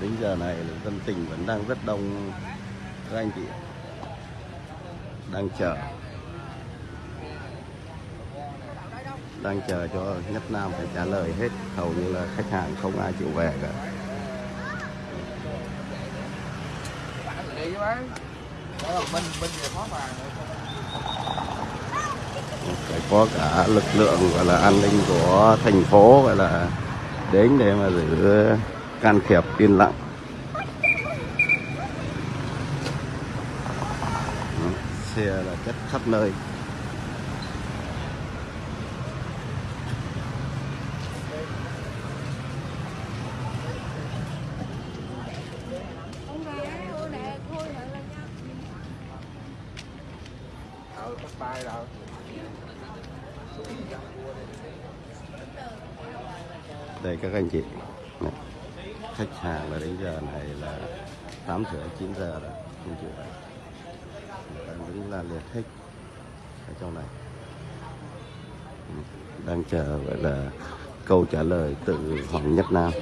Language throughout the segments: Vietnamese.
đến giờ này là dân tình vẫn đang rất đông các anh chị đang chờ. Đang chờ cho nhất nam phải trả lời hết. Hầu như là khách hàng không ai chịu về cả. Phải có cả lực lượng, gọi là an ninh của thành phố, gọi là đến để mà giữ can thiệp yên lặng. Xe là chất khắp nơi ờ bắt tay rồi đây các anh chị Này, khách hàng là đến giờ này là tám rưỡi chín giờ rồi không chịu về Người ta đứng hết ở trong này. Đang chờ, gọi là, câu trả lời từ Hoàng Nhất Nam.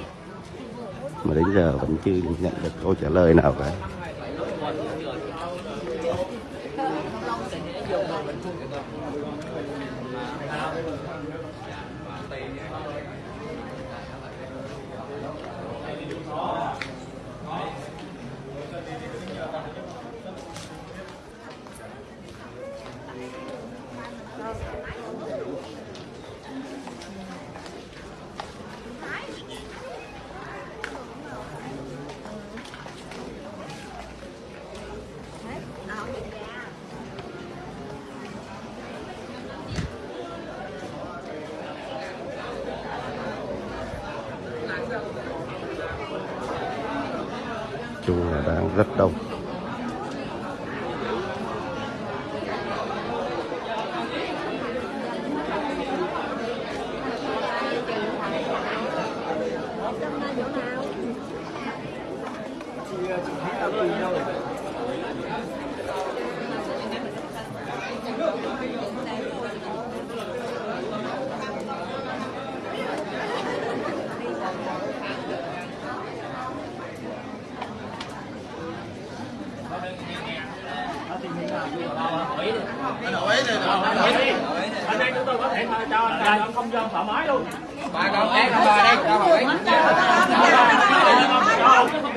Mà đến giờ vẫn chưa nhận được câu trả lời nào cả. Rất đông. anh đây chúng tôi có thể cho anh không gian thoải mái luôn ba con đây con ba đây cho hỏi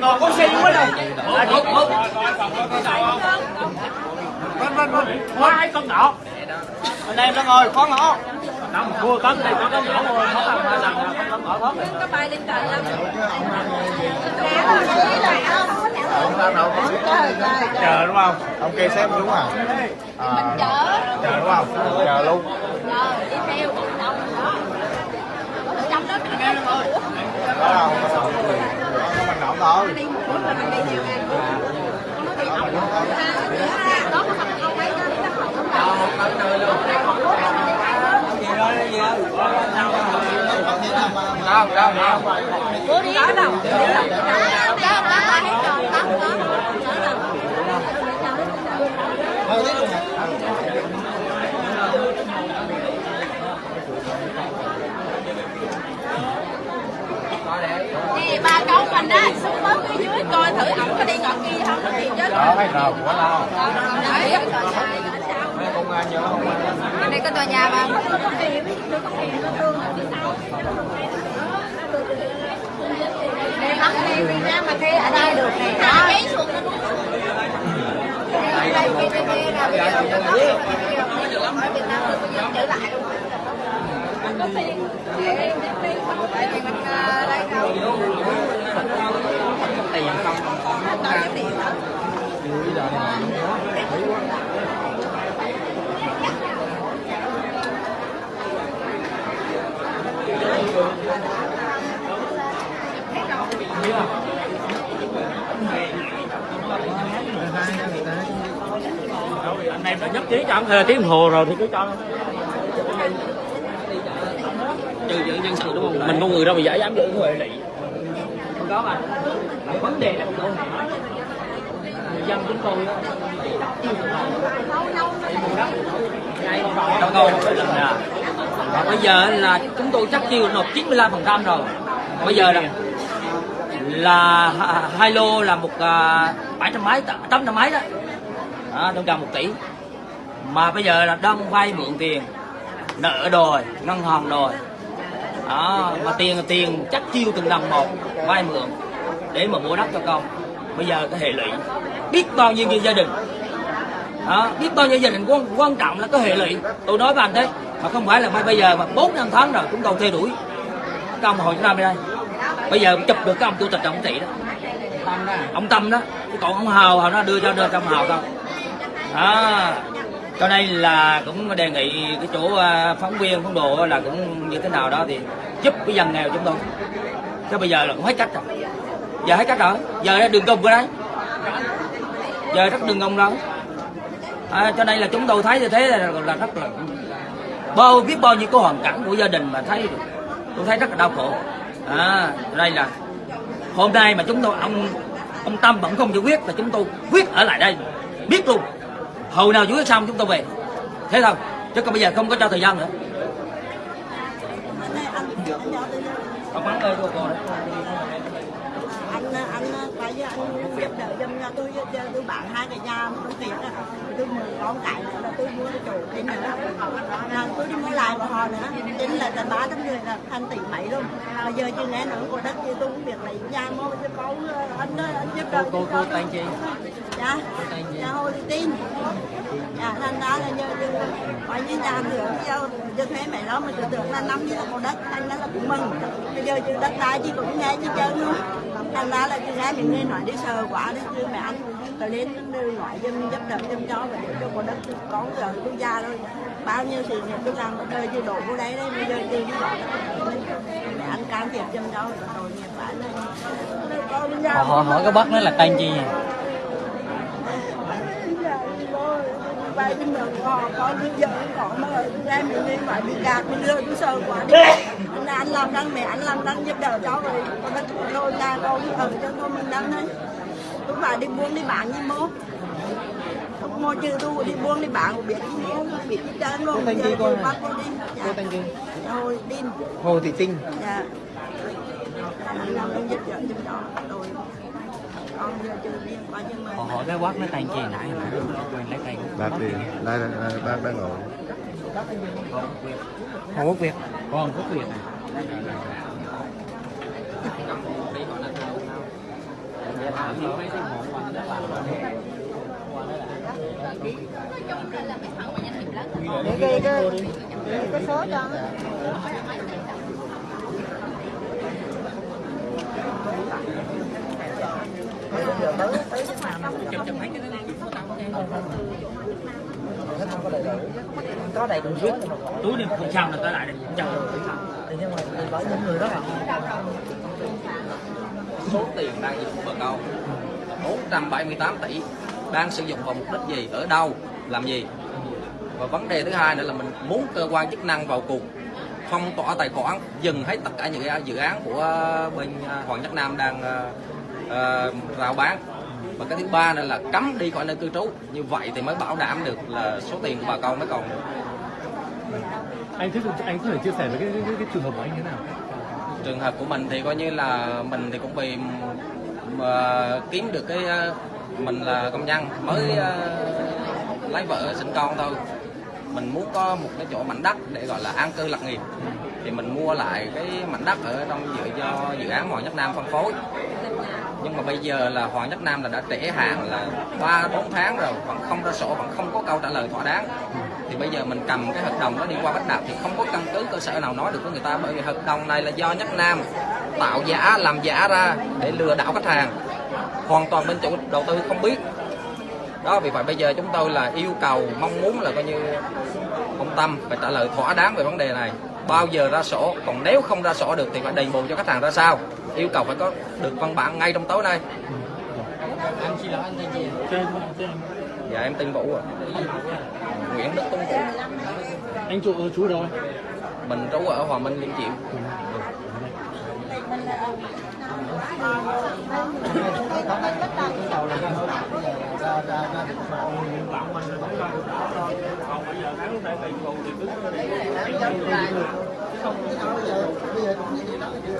còn có xe quá đâu vân vân vân hai con nhỏ anh em nó ngồi khó ngõ Nằm cua cân này có con nhỏ ngồi khó làm hai lần là con thoát có bay lên trời lắm chờ đúng không ông kia xếp đúng à à chở chờ đúng không chờ luôn chờ đi theo đông đó trong đó đó mình thôi đi một bữa mà mình đi nhiều ngày nó bị ổng đó có không? Không? Mấy cái đâu đâu đâu. bữa đi có đâu có có hết rồi có nè ba cháu mình đó xuống bớt phía dưới coi thử ổng có đi ngọn kia không có tiền chứ đó hay rồi quá đâu đấy công an nhớ không đây có tòa nhà mà Đây bắt đi Việt Nam mà thuê ở đây được nè. Đó. Đây đây kia kia kia nào bây giờ nó có ở Việt Nam bây giờ trở lại luôn. Để đâu. tiền không Không có tiền đó. Anh em đã nhất trí cho ông thuê tiếng hồ rồi thì cứ cho. Trừ giữ nhân sự đúng không? Mình con người đâu mà giả dám giữ huệ lị không có mà. Vấn đề là không có người dân chúng tôi đâu rồi Và bây giờ là chúng tôi chắc chiêu nộp 95% rồi. Bây giờ là là ha- hai lô là một à, bảy trăm mấy tám trăm mấy đó. À, gần một tỷ. Mà bây giờ là đang vay mượn tiền nợ đòi ngân hàng đòi. Đó mà tiền tiền chắc chiêu từng đồng một vay mượn để mà mua đất cho con bây giờ cái hệ lụy. Biết bao nhiêu gia đình. Đó, biết bao nhiêu gia đình quan, quan trọng là cái hệ lụy. Tôi nói với anh thế mà không phải là bây- bây giờ mà bốn năm tháng rồi chúng tôi theo đuổi. Cái ông hồi năm đây bây giờ chụp được cái ông chủ tịch ông thị đó. Ông tâm đó. Chứ còn ông hào hào nó đưa cho đưa trong hào không đó. Cho nên là cũng đề nghị cái chỗ à, phóng viên phóng đồ là cũng như thế nào đó thì giúp cái dân nghèo chúng tôi. Chứ bây giờ là cũng hết cách rồi giờ hết cách rồi giờ ra đường cùng rồi đấy. Giờ rất đường cùng rồi. À, cho nên là chúng tôi thấy như thế là, là rất là bao biết bao nhiêu cái hoàn cảnh của gia đình mà thấy tôi thấy rất là đau khổ. À đây là hôm nay mà chúng tôi ông ông tâm vẫn không giải quyết là chúng tôi quyết ở lại đây. Biết luôn. Hồi nào giải quyết xong chúng tôi về. Thế thôi. Chứ còn bây giờ không có cho thời gian nữa. Không bắn ơi cô cô. đấy anh anh giúp đỡ giùm cho tôi giờ tôi bán hai cái nhà tôi tiệt á tôi mười con cái nữa là tôi mua cái chỗ thêm nữa là tôi đi mua lại của họ nữa. Chính là tận ba trăm người là thành tỷ mấy luôn. Bây giờ chưa nghe nữa của đất thì tôi cũng việc lấy nhà mua cho con anh anh giúp đỡ cô cô tên chi dạ. Dạ hồi tin dạ thành ra là như như coi như nhà thưởng giờ như thế mẹ đó mình tưởng là năm như là có đất, anh đó là cũng mừng. Bây giờ chứ đất đai chứ cũng nghe chứ chơi luôn. Thành ra là chứ nghe mình nghe nói đi sờ quả đấy chứ mẹ anh tôi đến ngoại dân giúp đỡ giùm cho và để cho có đất con giờ quốc gia thôi. Bao nhiêu thì nghiệp tôi làm đời chứ đổ vô đấy đấy bây giờ đi đi mẹ anh can thiệp giùm cho rồi tội nghiệp phải lên họ hỏi cái bác nói là tên chi. vậy? Bay bên đường họ có bây giờ có mà em mình nên phải bị gạt mình đưa tôi sợ quá. Đi anh anh làm đang mẹ anh làm đang giúp đỡ cháu rồi. Con đất rồi nhà con ở cho con mình đang đấy. Tôi phải đi buôn đi bán như mốt. Không mua trừ tôi đi buôn đi bán cũng biết đi mua biết đi trơn luôn. Tên gì hả? bắt cô đi. Cô tên gì? rồi tin Hồ Thị Tinh. Dạ. Anh làm đang giúp đỡ giúp cho rồi con giờ chưa đi qua nhưng mà họ hỏi cái bác nói tên chi nãy mà. Quên lấy tên bác đi. Đây đây bác đang ngồi. Hồ Quốc Việt. Con quốc việt. Này. Để ghi cái cái số cho Có đầy đủ. Viết túi đi không sao là tới lại đây Thì nhưng mà có những người đó là số tiền đang dùng của bà con 478 tỷ đang sử dụng vào mục đích gì? Ở đâu? Làm gì? Và vấn đề thứ hai nữa là mình muốn cơ quan chức năng vào cuộc phong tỏa tài khoản dừng hết tất cả những cái dự án của bên à, Hoàng Nhất Nam đang à, rao bán và cái thứ ba nữa là cấm đi khỏi nơi cư trú. Như vậy thì mới bảo đảm được là số tiền của bà con mới còn anh thích anh có thể chia sẻ với cái, cái, cái, trường hợp của anh thế nào? Trường hợp của mình thì coi như là mình thì cũng vì mà kiếm được cái ờ, mình là công nhân mới ờ, lấy vợ sinh con thôi. Mình muốn có một cái chỗ mảnh đất để gọi là an cư lạc nghiệp thì mình mua lại cái mảnh đất ở trong dự do dự án Hoàng Nhất Nam phân phối. Nhưng mà bây giờ là Hoàng Nhất Nam là đã trễ hạn là ba, bốn tháng rồi, vẫn không ra sổ, vẫn không có câu trả lời thỏa đáng. Thì bây giờ mình cầm cái hợp đồng đó đi qua Bách Đạt thì không có căn cứ cơ sở nào nói được với người ta, bởi vì hợp đồng này là do Nhất Nam tạo giả, làm giả ra để lừa đảo khách hàng. Hoàn toàn bên chủ đầu tư không biết. Đó, vì vậy bây giờ chúng tôi là yêu cầu, mong muốn là coi như ông Tâm phải trả lời thỏa đáng về vấn đề này bao giờ ra sổ. Còn nếu không ra sổ được thì phải đền bù cho khách hàng ra sao? Yêu cầu phải có được văn bản ngay trong tối nay. Anh xin lỗi anh tên gì? Dạ em tên Vũ ạ. Nguyễn Đức Tuấn Vũ. Anh chủ chú ở đâu? Anh? mình trú ở Hòa Minh Liên Triệu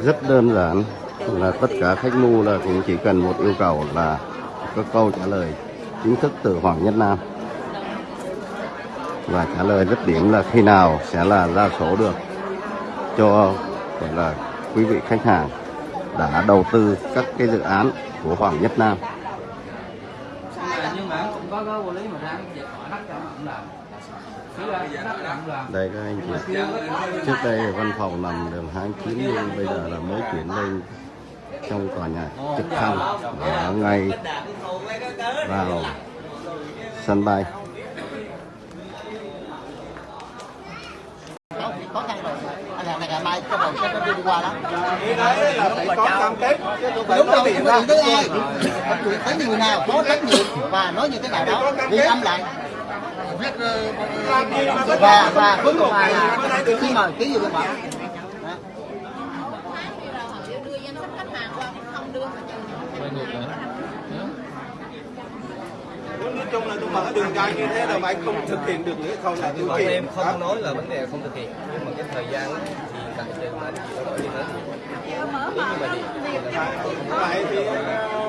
rất đơn giản là tất cả khách mua là cũng chỉ cần một yêu cầu là có câu trả lời chính thức từ Hoàng Nhất Nam. Và trả lời rất điểm là khi nào sẽ là ra sổ được cho gọi là quý vị khách hàng đã đầu tư các cái dự án của Hoàng Nhất Nam. Nhưng mà cũng có có vô lý mà ra cái họ cho họ làm đây các anh chị trước đây văn phòng nằm đường 29 nhưng bây giờ là mới chuyển lên trong tòa nhà trực thăng ở ngay vào sân bay khó khăn rồi anh làm này ngày mai cái đầu sẽ đi qua đó có cam kết đúng rồi không có tới ai chuyện tới người nào có trách nhiệm và nói như thế nào đó đi âm lại và và cuối cùng là khi mời ký vô biên bản Đó. đưa danh sách khách hàng qua không đưa nói chung là tôi mở đường dây như thế là mà anh không thực hiện được nữa không? Là tôi bọn kiện em không nói là vấn đề không thực hiện. Nhưng mà cái thời gian thì tại trường mà chị có đổi đi hết nếu như mà gì vậy thì ờ,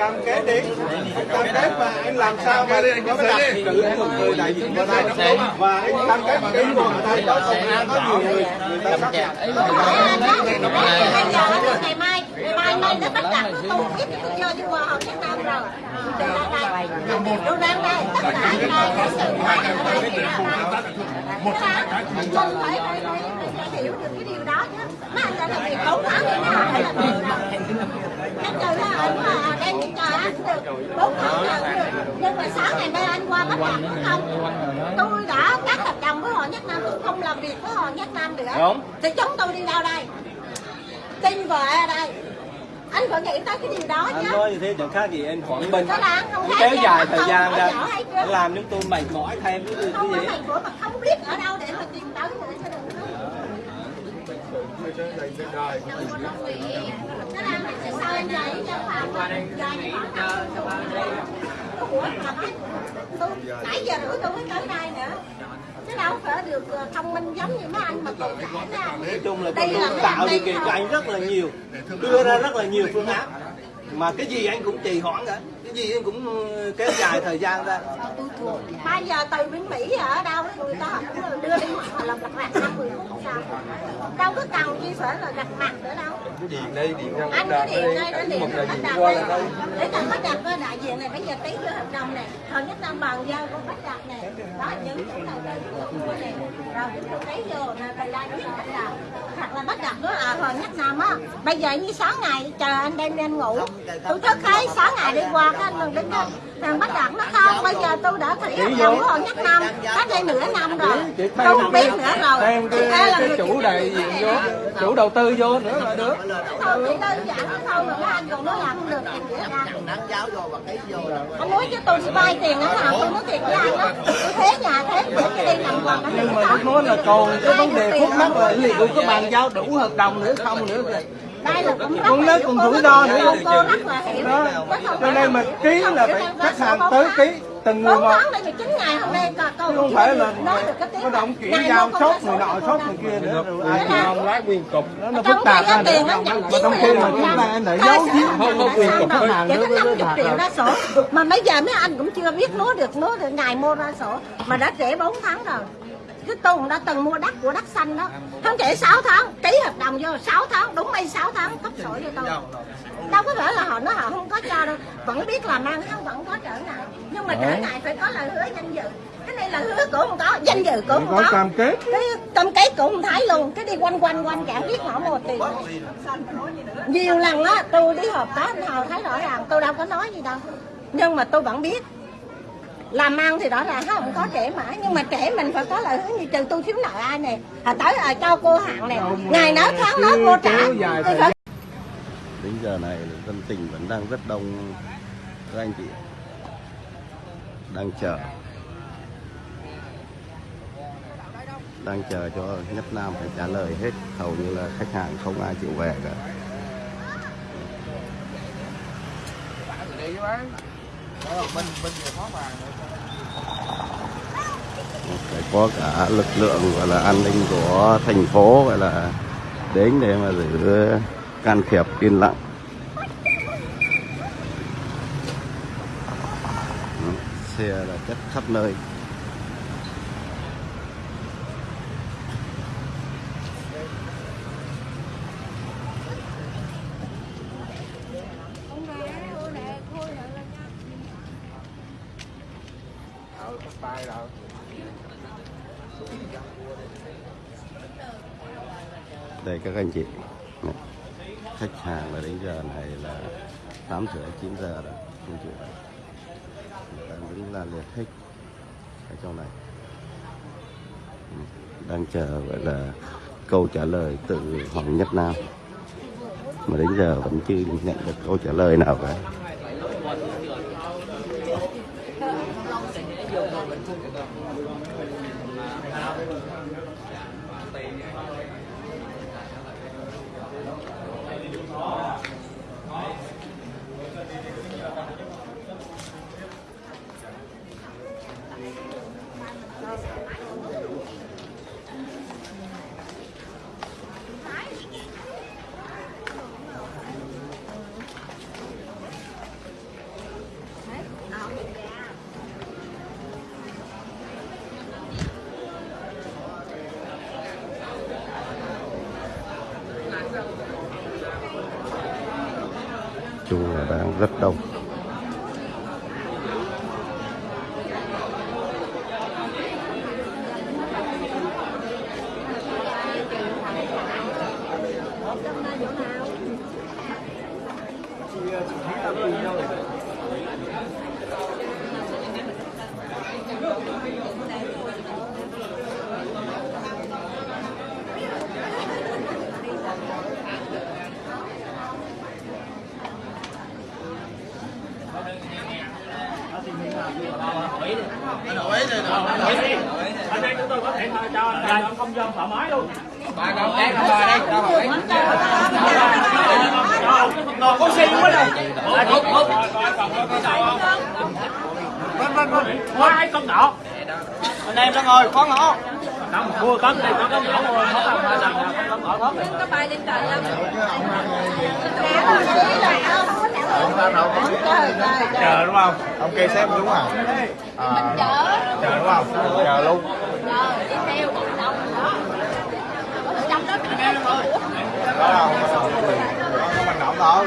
cam kết đi. Anh cam kết và anh làm sao mà có cái đặt cử một người đại diện ở đây và anh cam kết cái người ở đây có công an có nhiều người người ta xác nhận. Bây giờ ngày mai ngày mai bắt đặt của tôi biết tôi vô đi qua hòn Việt Nam rồi. Đây đây tôi đang đây tất cả là cái sự đây một mình phải phải hiểu được cái điều đó chứ mà anh là việc cấu thả thế nào phải là người đó chắc chắn là anh mà đem cho anh được bốn tháng được nhưng mà sáng ngày mai anh qua bắt đặt không tôi đã cắt hợp đồng với họ Nhất Nam tôi không làm việc với họ Nhất Nam nữa thì chúng tôi đi đâu đây tin vợ ở đây anh phải nghĩ tới cái điều đó anh chứ nói như thế chẳng khác gì Bình anh không khác kéo dài anh thời gian ra làm chúng tôi mệt mỏi thêm cái gì không thành phố mà không biết ở đâu để mà tìm tới nữa cho đừng nãy giờ rưỡi tôi mới tới đây nữa chứ đâu phải được thông minh giống như mấy anh mà thể ra nói chung là tôi là tạo điều kiện cho anh rất là nhiều. Đưa ra rất là nhiều phương án. Mà cái gì anh cũng trì hoãn cả cái gì em cũng ờ, kéo dài thời gian ra. Bây giờ từ bên Mỹ ở đâu ấy, người ta cũng đưa đi họ làm lặt vặt 50 phút sao? Đâu có cần chi phải là gặp mặt nữa đâu. Điện đây điện ra anh cứ điện đây nó điện bắt đặt đây. để cần bắt đặt có đại diện này bây giờ ký cái hợp đồng này. Thời nhất năm bàn giao con bắt đặt này. Đó những chỗ này đây mua này rồi chúng tôi ký vô nè thời gian biết bắt đặt hoặc là bắt đặt đó à thời nhất năm á. Bây giờ như sáu ngày chờ anh đem đi anh ngủ. Tôi thức thấy sáu ngày đi qua cái anh đừng đến đó thằng bắt đặt nó không bây giờ tôi đã thủy hợp đồng họ nhất năm cách đây nửa năm rồi. Tôi không biết nữa rồi. Thêm Thì ai là cái, người cái chủ đại diện vô? chủ đầu tư vô nữa là được. Thôi chỉ đơn giản thôi mà anh còn nói làm không được. Thì nghĩa ra. Đánh giáo vô và ký vô là ông nói chứ tôi sẽ vay tiền nó nào tôi nói thiệt với anh đó. Tôi thế nhà thế để cái đi nằm còn nhưng mà tôi nói là còn cái vấn đề khúc mắc là liệu có bàn giao đủ hợp đồng nữa không nữa kìa đây là cũng rất con lớn còn rủi ro nữa. cô, cô rất là hiểu đó. cho nên mà ký là phải khách hàng tới ký từng người bốn một. tháng đây mà chín ngày hôm nay coi câu không phải là nói được cái tiếng có động chuyển giao sốt người nọ sốt người kia nữa. Rồi ai là- không lái quyền cục. Nó phức tạp ra tiền nữa mà trong khi mà chúng ta lại giấu giếm không có quyền cục khách hàng nữa với 50 bạc triệu ra sổ. Mà bây giờ mấy anh cũng chưa biết núa được núa được. Ngày mua ra sổ. Mà đã trễ 4 tháng rồi. Cái tuần đã từng mua đất của đất xanh đó. Không trễ 6 tháng ký hợp đồng vô 6 tháng mấy 6 tháng cấp sổ cho tôi. Đâu có phải là họ nói họ không có cho đâu. Vẫn biết làm ăn không vẫn có trở ngại. Nhưng mà trở ngại phải có lời hứa danh dự. Cái này là hứa cũng không có danh dự cũng không có có. cam kết. Cái cam kết cũng không thấy luôn. Cái đi quanh quanh quanh chẳng biết họ một tiền. Nhiều lần á tôi đi họp anh hầu thấy rõ ràng tôi đâu có nói gì đâu. Nhưng mà tôi vẫn biết làm ăn thì rõ ràng không có trễ mãi. Nhưng mà trễ mình phải có lời hứa như trừ tôi thiếu nợ ai nè. À tới à, cho cô hạn nè. Ngày nói tháng nói cô trả. Phải đến giờ này là dân tình vẫn đang rất đông. Các anh chị đang chờ. Đang chờ cho Nhất Nam phải trả lời hết. Hầu như là khách hàng không ai chịu về cả phải có cả lực lượng gọi là an ninh của thành phố gọi là đến để mà giữ can thiệp, yên lặng. Xe là chất khắp nơi đây các anh chị. Khách hàng là đến giờ này là tám rưỡi chín giờ rồi, không chịu. Rồi Người ta đứng la liệt hết ở trong này. Đang chờ, gọi là, câu trả lời từ Hoàng Nhất Nam. Mà đến giờ vẫn chưa nhận được câu trả lời nào cả chung là đang rất đông. Anh đây chúng tôi có thể cho không gian thoải mái luôn. ba con cái con bò đây cho hỏi Còn có xe quá đâu. Tốt Vâng vâng vâng. Hai con nhỏ. Anh em đang ngồi con nhỏ. Không, mua con này con con nhỏ rồi, không làm làm con nhỏ hết. có bay lên trời lắm Chờ đúng không? Ông kê xếp đúng à? mình chở Chờ đúng không? Chờ luôn. chờ đi theo đông đó ở trong đó mình Đó đâu? Con mình nộp thôi.